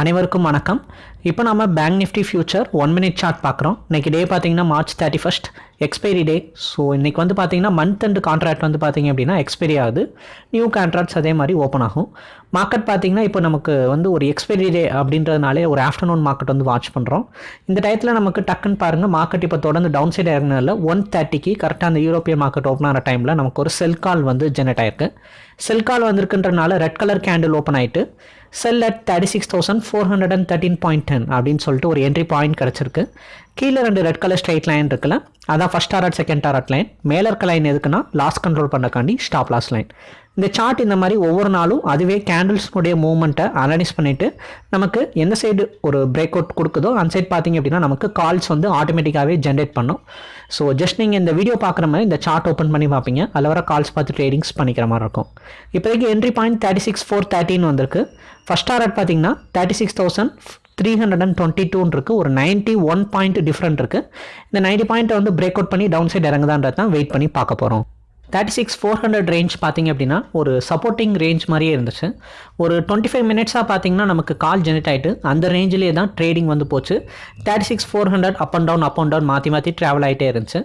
அனைவருக்கும் வணக்கம். இப்போ நம்ம bank Nifty future one minute chart பார்க்குறோம். இன்றைக்கி டே பார்த்தீங்கன்னா March thirty first expiry day so இன்றைக்கி வந்து பார்த்தீங்கன்னா மந்த் அண்ட் கான்ட்ராக்ட் வந்து பார்த்திங்க அப்படின்னா எக்ஸ்பைரி ஆகுது. நியூ கான்ட்ராக்ட்ஸ் அதே மாதிரி ஓப்பன் ஆகும். மார்க்கெட் பார்த்தீங்கன்னா இப்போ நமக்கு வந்து ஒரு எக்ஸ்பைரி டே அப்படின்றதுனாலே ஒரு ஆஃப்டர்நூன் மார்க்கெட் வந்து வாட்ச் பண்ணுறோம் இந்த டயத்தில் நமக்கு டக்குன்னு பாருங்கள் மார்க்கெட் இப்போ தொடர்ந்து டவுன் சைடு இறங்கினதில் ஒன் தேர்ட்டிக்கு கரெக்டாக அந்த யூரோப்பிய மார்க்கெட் ஓப்பன் ஆகிற டைமில் நமக்கு ஒரு செல் கால் வந்து ஜெனரேட் ஆயிருக்கு. செல் கால் வந்திருக்குன்றனால ரெட் கலர் கேண்டில் ஓப்பன் ஆகிட்டு sell at thirty six thousand four hundred and thirteen point ten அப்படின்னு சொல்லிட்டு ஒரு என்ட்ரி பாயிண்ட் கிடச்சிருக்கு. கீழே ரெண்டு ரெட் கலர் ஸ்ட்ரைட் லைன் இருக்குல்ல அதான் first target second target line மேலே இருக்க லைன் எதுக்குன்னா லாஸ் கண்ட்ரோல் பண்ணக்காண்டி ஸ்டாப் லாஸ் லைன் இந்த சார்ட் இந்த மாதிரி ஒவ்வொரு நாளும் அதுவே கேண்டில்ஸ்னுடைய மூவ்மெண்ட்டை அனலைஸ் பண்ணிவிட்டு நமக்கு எந்த சைடு ஒரு பிரேக் அவுட் கொடுக்குதோ அந்த சைட் பார்த்தீங்க அப்படின்னா நமக்கு கால்ஸ் வந்து ஆட்டோமேட்டிக்காகவே ஜென்ரேட் பண்ணும். ஸோ ஜஸ்ட் நீங்கள் இந்த வீடியோ பார்க்குற மாதிரி இந்த சார்ட் ஓப்பன் பண்ணி பார்ப்பீங்க. அதில் வர கால்ஸ் பார்த்து ட்ரேடிங்ஸ் பண்ணிக்கிற மாதிரி இருக்கும். இப்போதைக்கு entry point thirty six four தேர்ட்டின்னு வந்திருக்கு. ஃபஸ்ட் டாரட் பார்த்தீங்கன்னா thirty six thousand three hundred and twenty டூன்னு இருக்குது ஒரு நைன்ட்டி ஒன் பாயிண்ட் டிஃப்ரெண்ட் இருக்குது இந்த நைன்ட்டி பாயிண்ட்டை வந்து பிரேக் அவுட் பண்ணி டவுன் சைடு இறங்குதான்றது தான் வெயிட் பண்ணி பார்க்க போகிறோம் thirty six four hundred range பார்த்தீங்க அப்படின்னா ஒரு சப்போர்ட்டிங் ரேஞ்ச் மாதிரியே இருந்துச்சு. ஒரு டுவெண்ட்டி ஃபைவ் மினிட்ஸாக பார்த்தீங்கன்னா நமக்கு கால் ஜெனரேட் ஆகிட்டு அந்த ரேஞ்சிலே தான் ட்ரேடிங் வந்து போச்சு. Thirty six four hundred up and down up and down மாற்றி மாற்றி ட்ராவல் ஆகிட்டே இருந்துச்சு.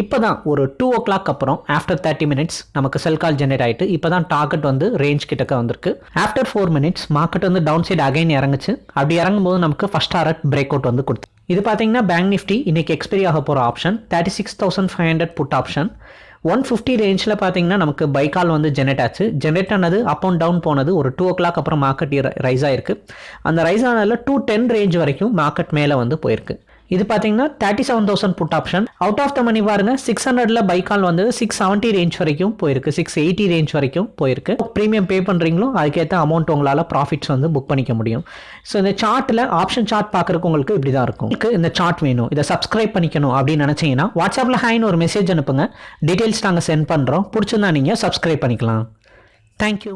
இப்போ தான் ஒரு டூ ஓ கிளாக் அப்புறம் ஆஃப்டர் தேர்ட்டி மினிட்ஸ் நமக்கு செல் கால் ஜென்ரேட் ஆகிட்டு இப்போ தான் டார்கெட் வந்து ரேஞ்ச் கிட்டக்க வந்திருக்கு. ஆஃப்டர் ஃபோர் மினிட்ஸ் மார்க்கெட் வந்து டவுன் சைடு அகைன் இறங்குச்சு. அப்படி இறங்கும்போது நமக்கு ஃபஸ்ட் டாரட் பிரேக் அவுட் வந்து கொடுத்து இது பார்த்தீங்கன்னா பேங்க் நிஃப்டி இன்னைக்கு எக்ஸ்பைரி ஆக போகிற option thirty six thousand five hundred put option one fifty ரேஞ்சில் பார்த்தீங்கன்னா நமக்கு பைக்கால் வந்து ஜெனரேட் ஆச்சு. ஜெனரேட் ஆனது அப் அண்ட் டவுன் போனது ஒரு டூ ஓ கிளாக் அப்புறம் மார்க்கெட் ரைஸ் ஆயிருக்கு. அந்த ரைஸ் ஆனதில் டூ டென் ரேஞ்ச் வரைக்கும் மார்க்கெட் மேலே வந்து போயிருக்கு. இது பார்த்தீங்கன்னா thirty seven thousand put option out of the money பாருங்க சிக்ஸ் ஹண்ட்ரட்ல பைக்கால் வந்து சிக்ஸ் செவன்ட்டி ரேஞ்ச் வரைக்கும் போயிருக்கு. சிக்ஸ் எயிட்டி ரேஞ்ச் வரைக்கும் போயிருக்கு. ப்ரீமியம் பே பண்ணுறீங்களோ அதுக்கேற்ற அமௌண்ட் உங்களால் ப்ராஃபிட்ஸ் வந்து புக் பண்ணிக்க முடியும். ஸோ இந்த சார்ட்டில் ஆப்ஷன் சார்ட் பார்க்குறக்கு உங்களுக்கு இப்படி தான் இருக்கும். உங்களுக்கு இந்த சார்ட் வேணும். இதை சப்ஸ்கிரைப் பண்ணிக்கணும் அப்படின்னு நினச்சிங்கன்னா வாட்ஸ்அப்பில் ஹாய்னு ஒரு மெசேஜ் அனுப்புங்க. டீட்டெயில்ஸ் நாங்கள் சென்ட் பண்ணுறோம் பிடிச்சிருந்தா நீங்கள் சப்ஸ்கிரைப் பண்ணிக்கலாம். தேங்க்யூ